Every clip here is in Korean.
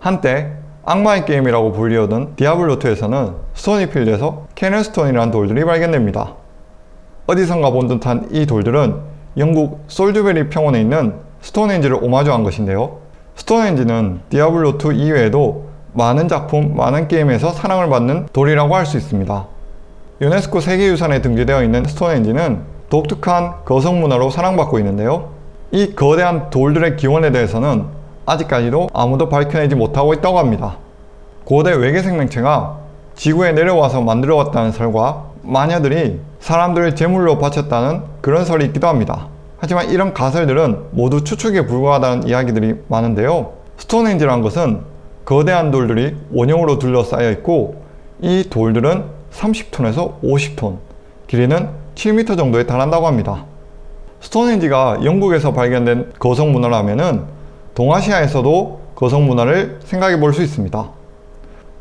한때 악마의 게임이라고 불리우던 디아블로2에서는 스토니필드에서 케언 스톤이라는 돌들이 발견됩니다. 어디선가 본 듯한 이 돌들은 영국 솔즈베리 평원에 있는 스톤헨지를 오마주한 것인데요. 스톤헨지는 디아블로2 이외에도 많은 작품, 많은 게임에서 사랑을 받는 돌이라고 할 수 있습니다. 유네스코 세계유산에 등재되어 있는 스톤헨지는 독특한 거석 문화로 사랑받고 있는데요. 이 거대한 돌들의 기원에 대해서는 아직까지도 아무도 밝혀내지 못하고 있다고 합니다. 고대 외계 생명체가 지구에 내려와서 만들어왔다는 설과 마녀들이 사람들을 제물로 바쳤다는 그런 설이 있기도 합니다. 하지만 이런 가설들은 모두 추측에 불과하다는 이야기들이 많은데요. 스톤헨지란 것은 거대한 돌들이 원형으로 둘러싸여 있고 이 돌들은 30톤에서 50톤, 길이는 7m 정도에 달한다고 합니다. 스톤헨지가 영국에서 발견된 거성 문화라면 동아시아에서도 거성 문화를 생각해 볼 수 있습니다.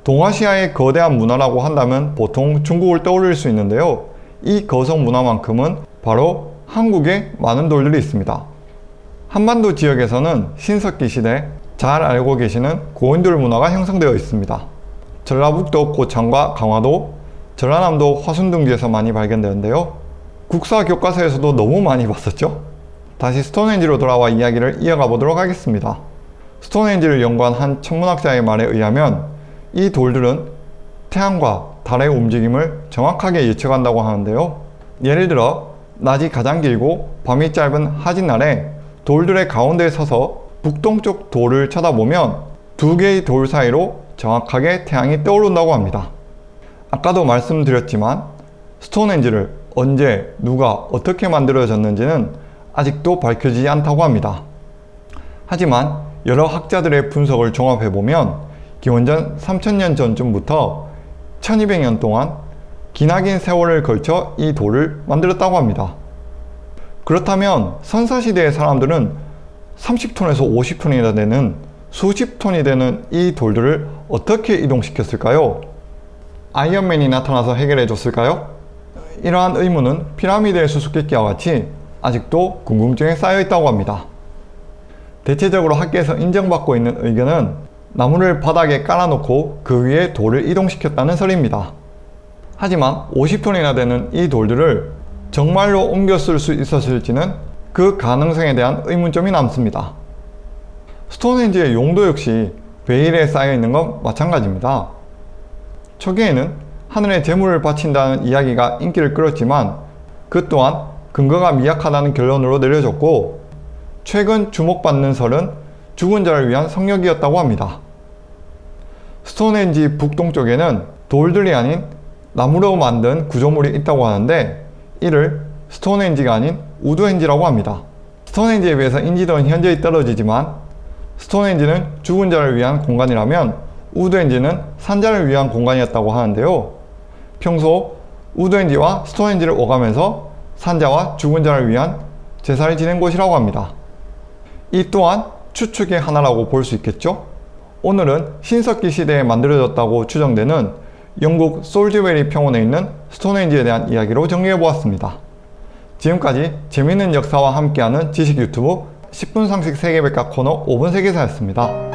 동아시아의 거대한 문화라고 한다면 보통 중국을 떠올릴 수 있는데요. 이 거성 문화만큼은 바로 한국에 많은 돌들이 있습니다. 한반도 지역에서는 신석기 시대 잘 알고 계시는 고인돌 문화가 형성되어 있습니다. 전라북도 고창과 강화도, 전라남도 화순둥지에서 많이 발견되는데요. 국사 교과서에서도 너무 많이 봤었죠? 다시 스톤헨지로 돌아와 이야기를 이어가 보도록 하겠습니다. 스톤헨지를 연구한 한 천문학자의 말에 의하면 이 돌들은 태양과 달의 움직임을 정확하게 예측한다고 하는데요. 예를 들어 낮이 가장 길고 밤이 짧은 하진날에 돌들의 가운데에 서서 북동쪽 돌을 쳐다보면 두 개의 돌 사이로 정확하게 태양이 떠오른다고 합니다. 아까도 말씀드렸지만 스톤헨지를 언제 누가 어떻게 만들어졌는지는 아직도 밝혀지지 않다고 합니다. 하지만 여러 학자들의 분석을 종합해보면 기원전 3000년 전쯤부터 1200년 동안 기나긴 세월을 걸쳐 이 돌을 만들었다고 합니다. 그렇다면 선사시대의 사람들은 30톤에서 50톤이나 되는 수십 톤이 되는 이 돌들을 어떻게 이동시켰을까요? 아이언맨이 나타나서 해결해 줬을까요? 이러한 의문은 피라미드의 수수께끼와 같이 아직도 궁금증에 쌓여 있다고 합니다. 대체적으로 학계에서 인정받고 있는 의견은 나무를 바닥에 깔아놓고 그 위에 돌을 이동시켰다는 설입니다. 하지만 50톤이나 되는 이 돌들을 정말로 옮겨 쓸 수 있었을지는 그 가능성에 대한 의문점이 남습니다. 스톤헨지의 용도 역시 베일에 쌓여 있는 건 마찬가지입니다. 초기에는 하늘에 재물을 바친다는 이야기가 인기를 끌었지만 그 또한 근거가 미약하다는 결론으로 내려졌고 최근 주목받는 설은 죽은 자를 위한 성역이었다고 합니다. 스톤헨지 북동쪽에는 돌들이 아닌 나무로 만든 구조물이 있다고 하는데 이를 스톤헨지가 아닌 우드헨지라고 합니다. 스톤헨지에 비해서 인지도는 현저히 떨어지지만 스톤헨지는 죽은 자를 위한 공간이라면 우드헨지는 산자를 위한 공간이었다고 하는데요. 평소 우드헨지와 스톤헨지를 오가면서 산자와 죽은 자를 위한 제사를 지낸 곳이라고 합니다. 이 또한 추측의 하나라고 볼 수 있겠죠? 오늘은 신석기 시대에 만들어졌다고 추정되는 영국 솔즈베리 평원에 있는 스톤헨지에 대한 이야기로 정리해보았습니다. 지금까지 재밌는 역사와 함께하는 지식 유튜브 10분 상식 세계백과 코너 5분 세계사였습니다.